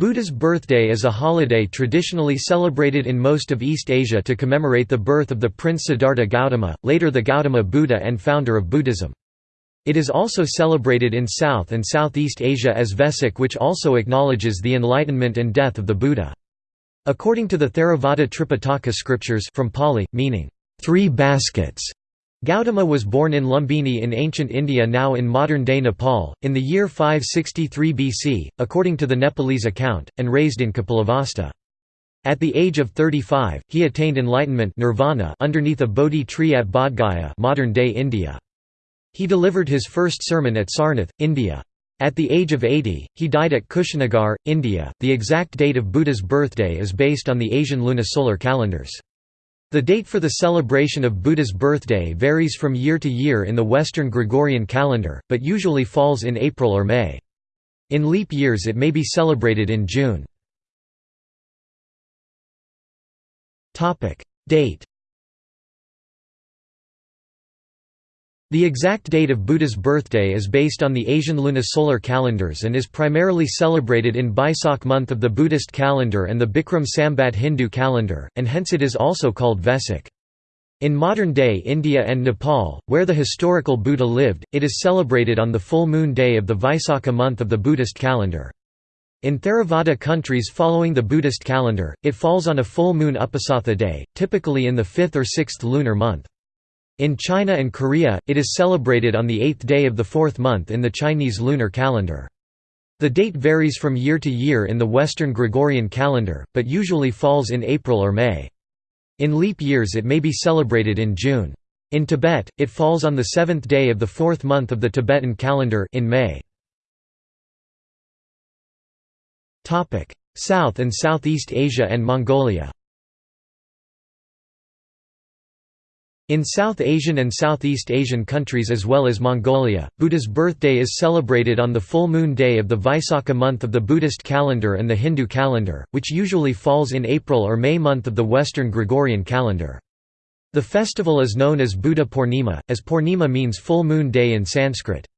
Buddha's birthday is a holiday traditionally celebrated in most of East Asia to commemorate the birth of the Prince Siddhartha Gautama, later the Gautama Buddha and founder of Buddhism. It is also celebrated in South and Southeast Asia as Vesak which also acknowledges the enlightenment and death of the Buddha. According to the Theravada Tripitaka scriptures from Pali, meaning, three baskets, Gautama was born in Lumbini in ancient India now in modern-day Nepal, in the year 563 BC, according to the Nepalese account, and raised in Kapilavastu. At the age of 35, he attained enlightenment nirvana underneath a Bodhi tree at Bodhgaya modern-day India. He delivered his first sermon at Sarnath, India. At the age of 80, he died at Kushinagar, India. The exact date of Buddha's birthday is based on the Asian lunisolar calendars. The date for the celebration of Buddha's birthday varies from year to year in the Western Gregorian calendar, but usually falls in April or May. In leap years it may be celebrated in June. Date The exact date of Buddha's birthday is based on the Asian lunisolar calendars and is primarily celebrated in Baisak month of the Buddhist calendar and the Bikram Sambat Hindu calendar, and hence it is also called Vesak. In modern-day India and Nepal, where the historical Buddha lived, it is celebrated on the full moon day of the Vaisakha month of the Buddhist calendar. In Theravada countries following the Buddhist calendar, it falls on a full moon Uposatha day, typically in the fifth or sixth lunar month. In China and Korea, it is celebrated on the eighth day of the fourth month in the Chinese lunar calendar. The date varies from year to year in the Western Gregorian calendar, but usually falls in April or May. In leap years it may be celebrated in June. In Tibet, it falls on the seventh day of the fourth month of the Tibetan calendar in May. South and Southeast Asia and Mongolia In South Asian and Southeast Asian countries as well as Mongolia, Buddha's birthday is celebrated on the full moon day of the Vaisakha month of the Buddhist calendar and the Hindu calendar, which usually falls in April or May month of the Western Gregorian calendar. The festival is known as Buddha Purnima, as Purnima means full moon day in Sanskrit.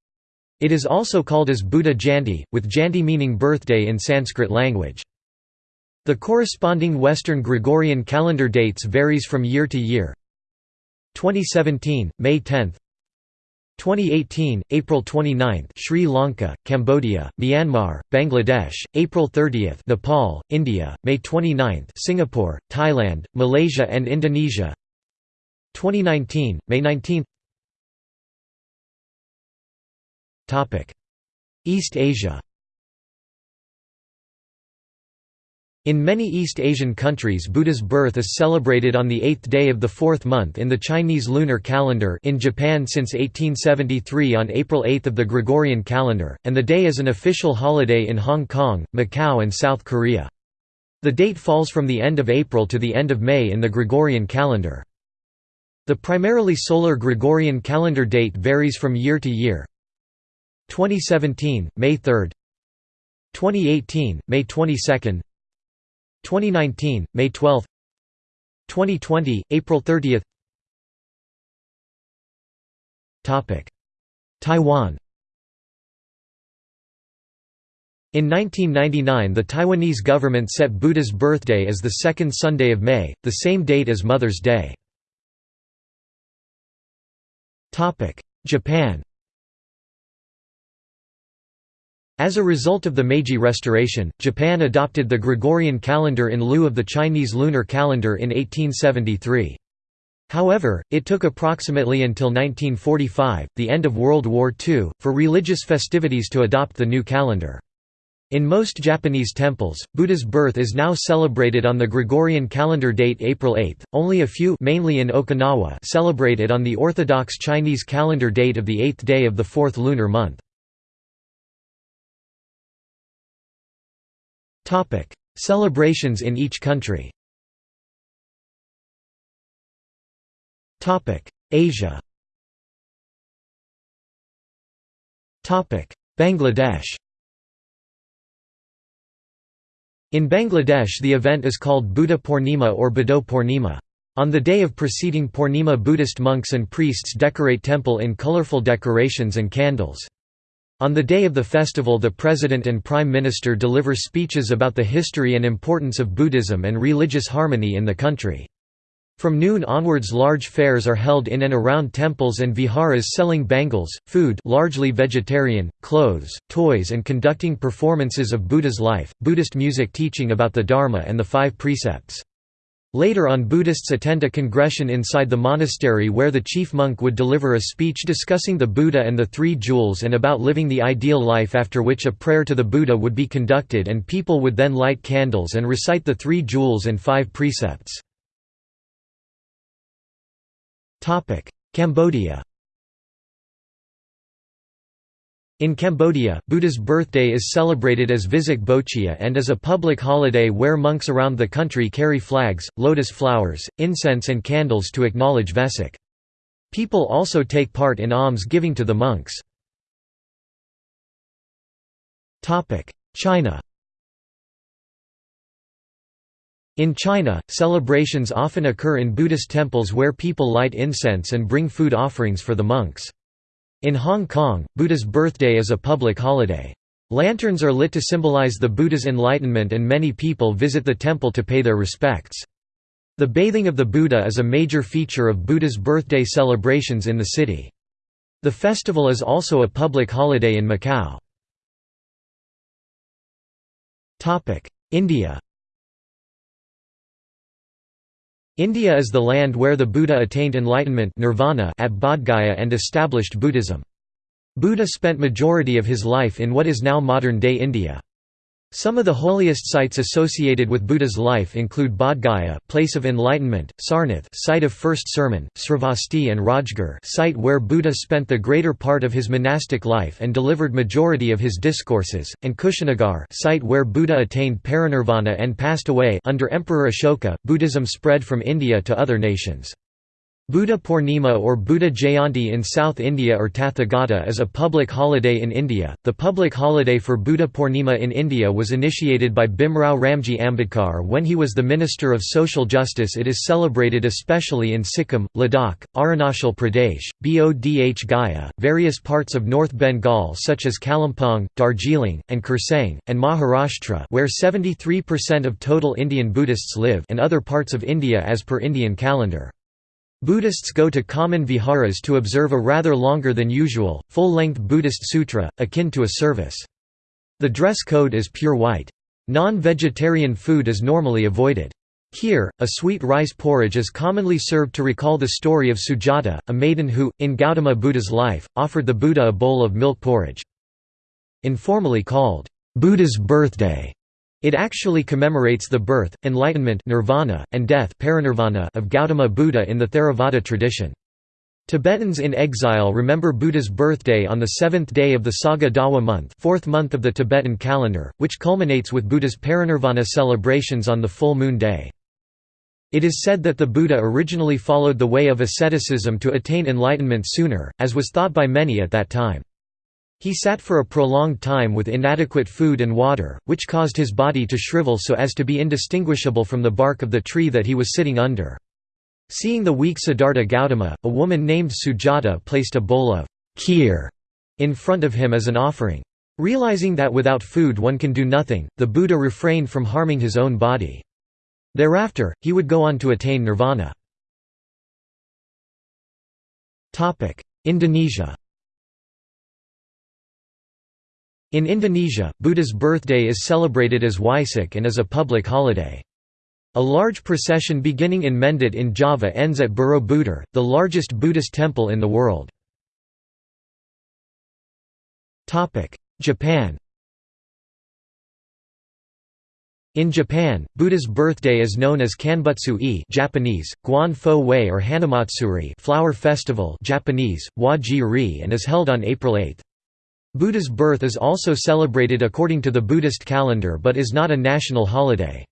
It is also called as Buddha Jayanti, with Jayanti meaning birthday in Sanskrit language. The corresponding Western Gregorian calendar dates varies from year to year, 2017, May 10 2018, April 29 Sri Lanka, Cambodia, Myanmar, Bangladesh, April 30 Nepal, India, May 29 Singapore, Thailand, Malaysia and Indonesia. 2019, May 19 Topic East Asia In many East Asian countries Buddha's birth is celebrated on the eighth day of the fourth month in the Chinese lunar calendar in Japan since 1873 on April 8 of the Gregorian calendar, and the day is an official holiday in Hong Kong, Macau and South Korea. The date falls from the end of April to the end of May in the Gregorian calendar. The primarily solar Gregorian calendar date varies from year to year. 2017, May 3 2018, May 22 2019, May 12 2020, April 30 Taiwan. In 1999 the Taiwanese government set Buddha's birthday as the second Sunday of May, the same date as Mother's Day. Japan As a result of the Meiji Restoration, Japan adopted the Gregorian calendar in lieu of the Chinese lunar calendar in 1873. However, it took approximately until 1945, the end of World War II, for religious festivities to adopt the new calendar. In most Japanese temples, Buddha's birth is now celebrated on the Gregorian calendar date April 8. Only a few mainly in Okinawa celebrate it on the orthodox Chinese calendar date of the eighth day of the fourth lunar month. Topic: Celebrations in each country. Topic: Asia. Topic: Bangladesh. In Bangladesh the event is called Buddha Purnima or Budo Purnima. On the day of preceding Purnima Buddhist monks and priests decorate temple in colorful decorations and candles. On the day of the festival the President and Prime Minister deliver speeches about the history and importance of Buddhism and religious harmony in the country. From noon onwards large fairs are held in and around temples and viharas selling bangles, food largely vegetarian, clothes, toys and conducting performances of Buddha's life, Buddhist music teaching about the Dharma and the five precepts. Later on Buddhists attend a congression inside the monastery where the chief monk would deliver a speech discussing the Buddha and the Three Jewels and about living the ideal life after which a prayer to the Buddha would be conducted and people would then light candles and recite the Three Jewels and Five Precepts. Cambodia In Cambodia, Buddha's birthday is celebrated as Visak Bochia and is a public holiday where monks around the country carry flags, lotus flowers, incense and candles to acknowledge Vesak. People also take part in alms giving to the monks. China In China, celebrations often occur in Buddhist temples where people light incense and bring food offerings for the monks. In Hong Kong, Buddha's birthday is a public holiday. Lanterns are lit to symbolize the Buddha's enlightenment and many people visit the temple to pay their respects. The bathing of the Buddha is a major feature of Buddha's birthday celebrations in the city. The festival is also a public holiday in Macau. India India is the land where the Buddha attained enlightenment nirvana at Bodhgaya and established Buddhism. Buddha spent majority of his life in what is now modern-day India. Some of the holiest sites associated with Buddha's life include Bodhgaya, place of enlightenment, Sarnath, site of first sermon, Sravasti and Rajgir, site where Buddha spent the greater part of his monastic life and delivered majority of his discourses, and Kushinagar, site where Buddha attained parinirvana and passed away. Under Emperor Ashoka, Buddhism spread from India to other nations. Buddha Purnima or Buddha Jayanti in South India or Tathagata is a public holiday in India. The public holiday for Buddha Purnima in India was initiated by Bhimrao Ramji Ambedkar when he was the Minister of Social Justice. It is celebrated especially in Sikkim, Ladakh, Arunachal Pradesh, Bodh Gaya, various parts of North Bengal such as Kalimpong, Darjeeling, and Kurseong, and Maharashtra where 73% of total Indian Buddhists live and other parts of India as per Indian calendar. Buddhists go to common viharas to observe a rather longer than usual, full-length Buddhist sutra, akin to a service. The dress code is pure white. Non-vegetarian food is normally avoided. Here, a sweet rice porridge is commonly served to recall the story of Sujata, a maiden who, in Gautama Buddha's life, offered the Buddha a bowl of milk porridge. Informally called, Buddha's birthday, it actually commemorates the birth, enlightenment nirvana, and death parinirvana of Gautama Buddha in the Theravada tradition. Tibetans in exile remember Buddha's birthday on the seventh day of the Saga Dawa month fourth month of the Tibetan calendar, which culminates with Buddha's parinirvana celebrations on the full moon day. It is said that the Buddha originally followed the way of asceticism to attain enlightenment sooner, as was thought by many at that time. He sat for a prolonged time with inadequate food and water, which caused his body to shrivel so as to be indistinguishable from the bark of the tree that he was sitting under. Seeing the weak Siddhartha Gautama, a woman named Sujata placed a bowl of kheer in front of him as an offering. Realizing that without food one can do nothing, the Buddha refrained from harming his own body. Thereafter, he would go on to attain nirvana. Indonesia In Indonesia, Buddha's birthday is celebrated as Waisak and is a public holiday. A large procession beginning in Mendut in Java ends at Borobudur, the largest Buddhist temple in the world. Japan In Japan, Buddha's birthday is known as Kanbutsu-e Japanese, Guan Fo Wei or Hanamatsuri flower festival Japanese, Wa-ji-ri and is held on April 8. Buddha's birth is also celebrated according to the Buddhist calendar but is not a national holiday.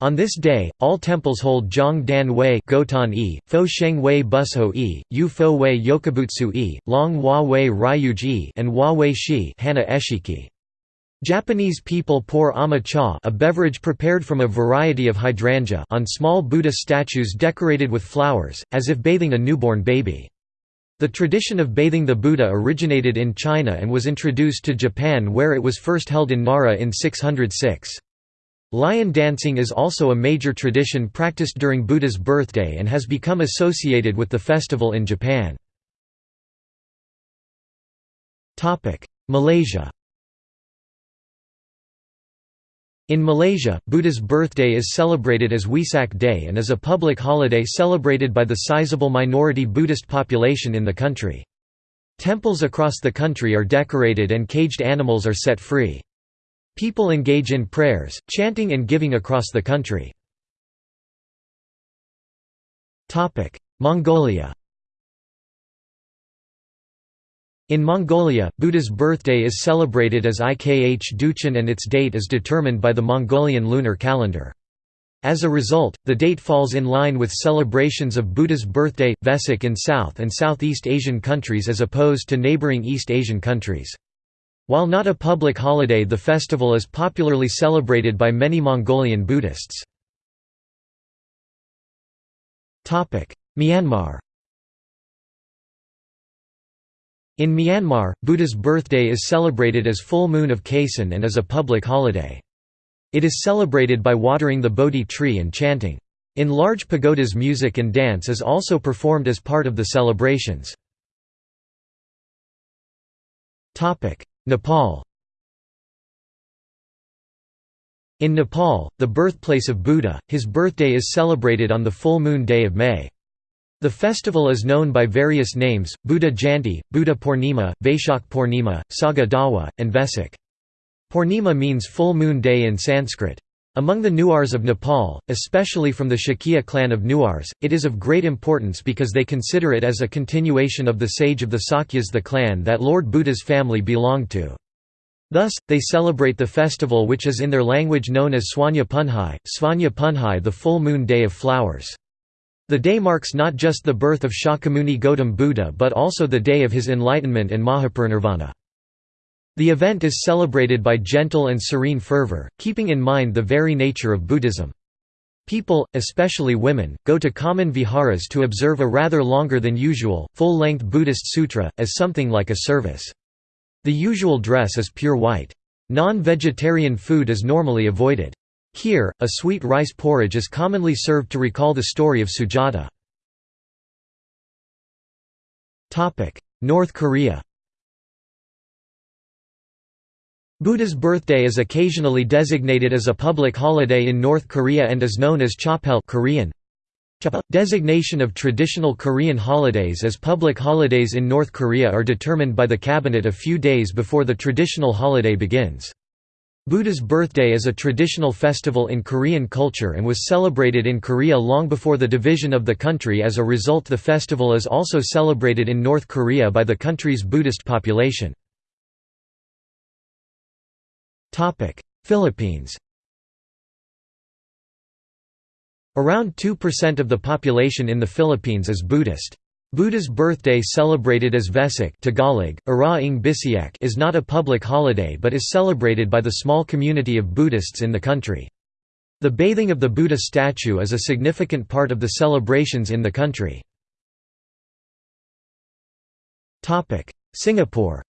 On this day, all temples hold Zhong Dan Wei Gotan -e, Fo Sheng Wei Busho -e, Yu Fo Wei Yokabutsu -e, Long Hua Wei Ryuji and Hua Wei Shi Eshiki. Japanese people pour ama cha a beverage prepared from a variety of hydrangea on small Buddha statues decorated with flowers, as if bathing a newborn baby. The tradition of bathing the Buddha originated in China and was introduced to Japan where it was first held in Nara in 606. Lion dancing is also a major tradition practiced during Buddha's birthday and has become associated with the festival in Japan. Malaysia In Malaysia, Buddha's birthday is celebrated as Wesak Day and is a public holiday celebrated by the sizable minority Buddhist population in the country. Temples across the country are decorated and caged animals are set free. People engage in prayers, chanting and giving across the country. Mongolia In Mongolia, Buddha's birthday is celebrated as Ikh Duchen and its date is determined by the Mongolian lunar calendar. As a result, the date falls in line with celebrations of Buddha's birthday, Vesak in South and Southeast Asian countries as opposed to neighboring East Asian countries. While not a public holiday the festival is popularly celebrated by many Mongolian Buddhists. Myanmar In Myanmar, Buddha's birthday is celebrated as full moon of Kaisan and is a public holiday. It is celebrated by watering the Bodhi tree and chanting. In large pagodas music and dance is also performed as part of the celebrations. Nepal In Nepal, the birthplace of Buddha, his birthday is celebrated on the full moon day of May. The festival is known by various names, Buddha Jayanti, Buddha Purnima, Vaishak Purnima, Saga Dawa, and Vesak. Purnima means full moon day in Sanskrit. Among the Newars of Nepal, especially from the Shakya clan of Newars, it is of great importance because they consider it as a continuation of the sage of the Sakyas the clan that Lord Buddha's family belonged to. Thus, they celebrate the festival which is in their language known as Swanya Punhai, Svanya Punhai the full moon day of flowers. The day marks not just the birth of Shakyamuni Gautam Buddha but also the day of his enlightenment and Mahaparinirvana. The event is celebrated by gentle and serene fervor, keeping in mind the very nature of Buddhism. People, especially women, go to common viharas to observe a rather longer than usual, full-length Buddhist sutra, as something like a service. The usual dress is pure white. Non-vegetarian food is normally avoided. Here, a sweet rice porridge is commonly served to recall the story of Sujata. North Korea Buddha's birthday is occasionally designated as a public holiday in North Korea and is known as Chapel Korean. Designation of traditional Korean holidays as public holidays in North Korea are determined by the cabinet a few days before the traditional holiday begins. Buddha's birthday is a traditional festival in Korean culture and was celebrated in Korea long before the division of the country as a result the festival is also celebrated in North Korea by the country's Buddhist population. Philippines Around 2% of the population in the Philippines is Buddhist. Buddha's birthday celebrated as Vesak Tagalog, Bisiak is not a public holiday but is celebrated by the small community of Buddhists in the country. The bathing of the Buddha statue is a significant part of the celebrations in the country. Singapore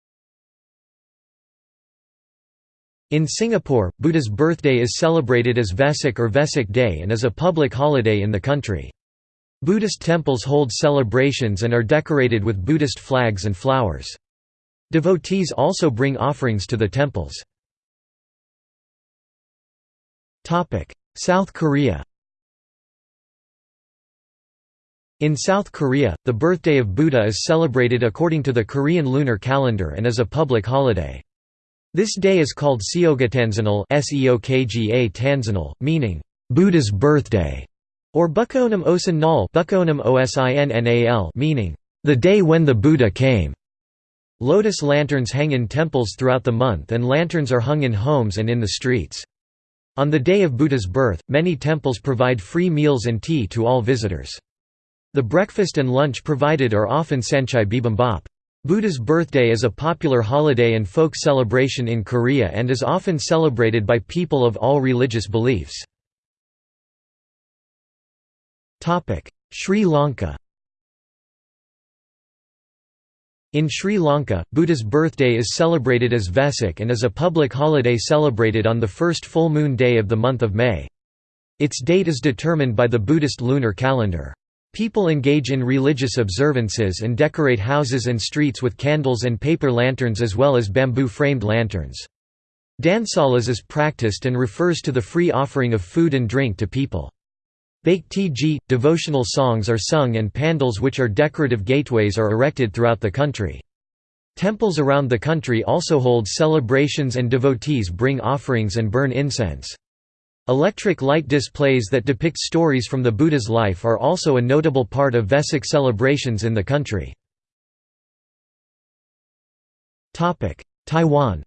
In Singapore, Buddha's birthday is celebrated as Vesak or Vesak Day and is a public holiday in the country. Buddhist temples hold celebrations and are decorated with Buddhist flags and flowers. Devotees also bring offerings to the temples. South Korea In South Korea, the birthday of Buddha is celebrated according to the Korean lunar calendar and is a public holiday. This day is called Seogatanzanal meaning, Buddha's birthday or Bukonam Osan Nal meaning, the day when the Buddha came. Lotus lanterns hang in temples throughout the month and lanterns are hung in homes and in the streets. On the day of Buddha's birth, many temples provide free meals and tea to all visitors. The breakfast and lunch provided are often sanchae bibimbap. Buddha's birthday is a popular holiday and folk celebration in Korea and is often celebrated by people of all religious beliefs. Sri Lanka In Sri Lanka, Buddha's birthday is celebrated as Vesak and is a public holiday celebrated on the first full moon day of the month of May. Its date is determined by the Buddhist lunar calendar. People engage in religious observances and decorate houses and streets with candles and paper lanterns as well as bamboo-framed lanterns. Dansalas is practiced and refers to the free offering of food and drink to people. Bhakti devotional songs are sung and pandals which are decorative gateways are erected throughout the country. Temples around the country also hold celebrations and devotees bring offerings and burn incense. Electric light displays that depict stories from the Buddha's life are also a notable part of Vesak celebrations in the country. Taiwan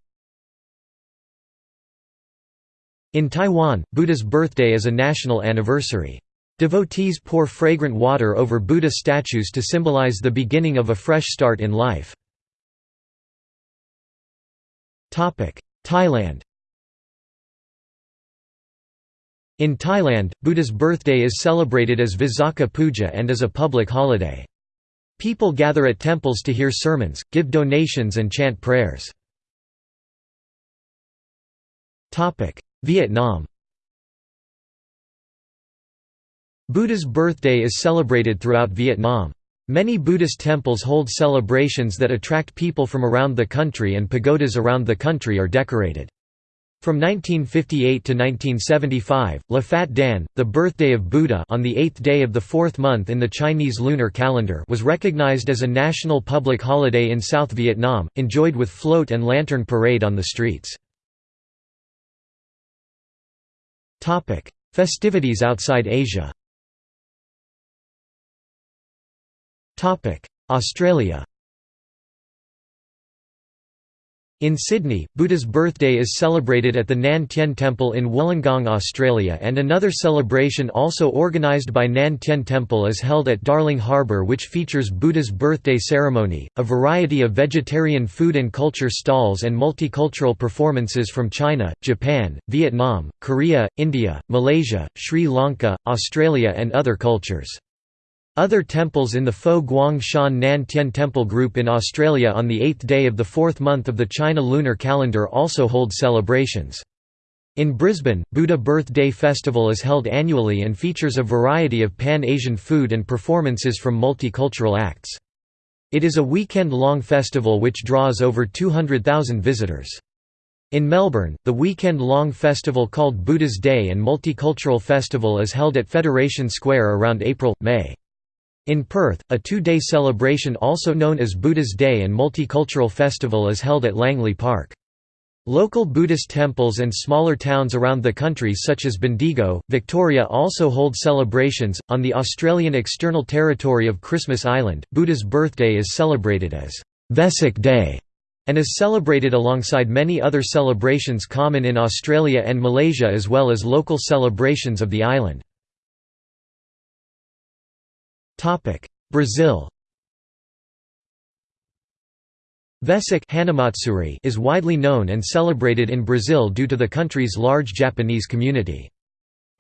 In Taiwan, Buddha's birthday is a national anniversary. Devotees pour fragrant water over Buddha statues to symbolize the beginning of a fresh start in life. Thailand In Thailand, Buddha's birthday is celebrated as Visakha Puja and is a public holiday. People gather at temples to hear sermons, give donations and chant prayers. Vietnam Buddha's birthday is celebrated throughout Vietnam. Many Buddhist temples hold celebrations that attract people from around the country and pagodas around the country are decorated. From 1958 to 1975, La Fat Dan, the birthday of Buddha on the eighth day of the fourth month in the Chinese lunar calendar was recognized as a national public holiday in South Vietnam, enjoyed with float and lantern parade on the streets. Festivities outside Asia Australia In Sydney, Buddha's birthday is celebrated at the Nan Tien Temple in Wollongong, Australia and another celebration also organised by Nan Tien Temple is held at Darling Harbour which features Buddha's birthday ceremony, a variety of vegetarian food and culture stalls and multicultural performances from China, Japan, Vietnam, Korea, India, Malaysia, Sri Lanka, Australia and other cultures. Other temples in the Fo Guang Shan Nan Tien Temple group in Australia on the eighth day of the fourth month of the China lunar calendar also hold celebrations. In Brisbane, Buddha Birth Day Festival is held annually and features a variety of Pan-Asian food and performances from multicultural acts. It is a weekend-long festival which draws over 200,000 visitors. In Melbourne, the weekend-long festival called Buddha's Day and Multicultural Festival is held at Federation Square around April-May. In Perth, a two-day celebration also known as Buddha's Day and Multicultural Festival is held at Langley Park. Local Buddhist temples and smaller towns around the country such as Bendigo, Victoria also hold celebrations. On the Australian external territory of Christmas Island, Buddha's birthday is celebrated as Vesak Day and is celebrated alongside many other celebrations common in Australia and Malaysia as well as local celebrations of the island. Brazil Vesak is widely known and celebrated in Brazil due to the country's large Japanese community.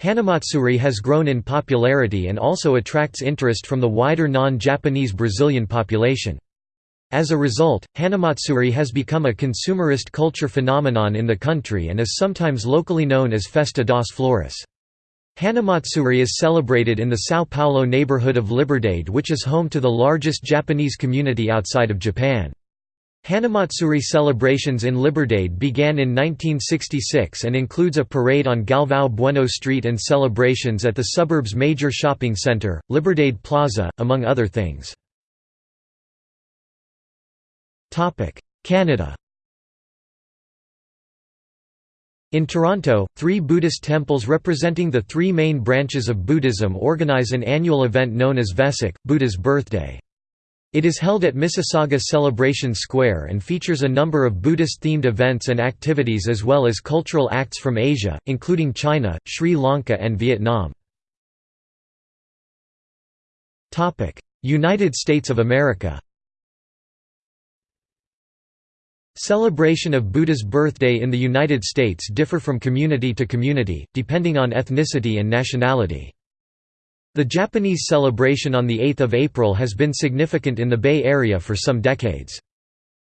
Hanamatsuri has grown in popularity and also attracts interest from the wider non-Japanese Brazilian population. As a result, Hanamatsuri has become a consumerist culture phenomenon in the country and is sometimes locally known as Festa das Flores. Hanamatsuri is celebrated in the São Paulo neighborhood of Liberdade which is home to the largest Japanese community outside of Japan. Hanamatsuri celebrations in Liberdade began in 1966 and includes a parade on Galvão Bueno Street and celebrations at the suburb's major shopping center, Liberdade Plaza, among other things. Canada In Toronto, three Buddhist temples representing the three main branches of Buddhism organize an annual event known as Vesak, Buddha's birthday. It is held at Mississauga Celebration Square and features a number of Buddhist-themed events and activities as well as cultural acts from Asia, including China, Sri Lanka and Vietnam. United States of America Celebration of Buddha's birthday in the United States differ from community to community, depending on ethnicity and nationality. The Japanese celebration on 8 April has been significant in the Bay Area for some decades.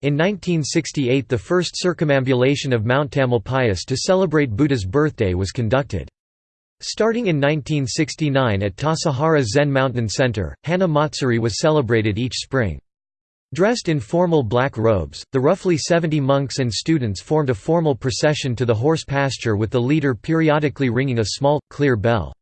In 1968 the first circumambulation of Mount Tamalpais to celebrate Buddha's birthday was conducted. Starting in 1969 at Tassajara Zen Mountain Center, Hana Matsuri was celebrated each spring. Dressed in formal black robes, the roughly 70 monks and students formed a formal procession to the horse pasture with the leader periodically ringing a small, clear bell.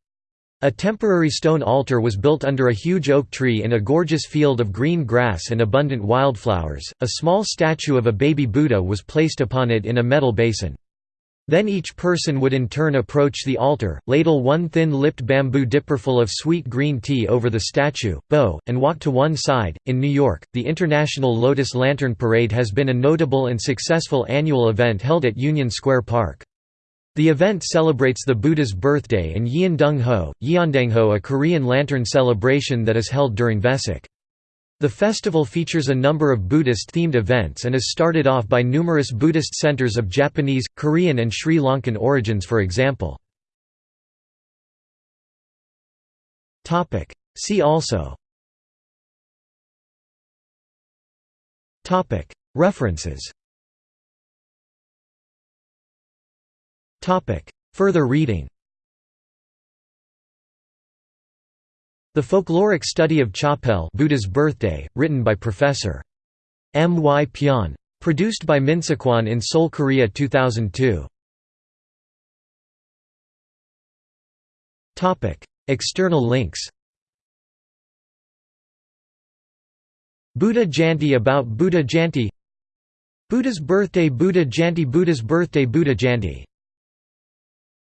A temporary stone altar was built under a huge oak tree in a gorgeous field of green grass and abundant wildflowers. A small statue of a baby Buddha was placed upon it in a metal basin. Then each person would in turn approach the altar, ladle one thin-lipped bamboo dipperful of sweet green tea over the statue, bow, and walk to one side. In New York, the International Lotus Lantern Parade has been a notable and successful annual event held at Union Square Park. The event celebrates the Buddha's birthday and Yeondong-ho, Yeondangho a Korean lantern celebration that is held during Vesak. The festival features a number of Buddhist-themed events and is started off by numerous Buddhist centers of Japanese, Korean and Sri Lankan origins for example. See also References Further reading The Folkloric Study of Chapel Buddha's Birthday, written by Professor. M. Y. Pyon. Produced by Minsekwon in Seoul, Korea 2002. External links Buddha Jayanti about Buddha Jayanti Buddha's birthday Buddha Jayanti Buddha's birthday Buddha Jayanti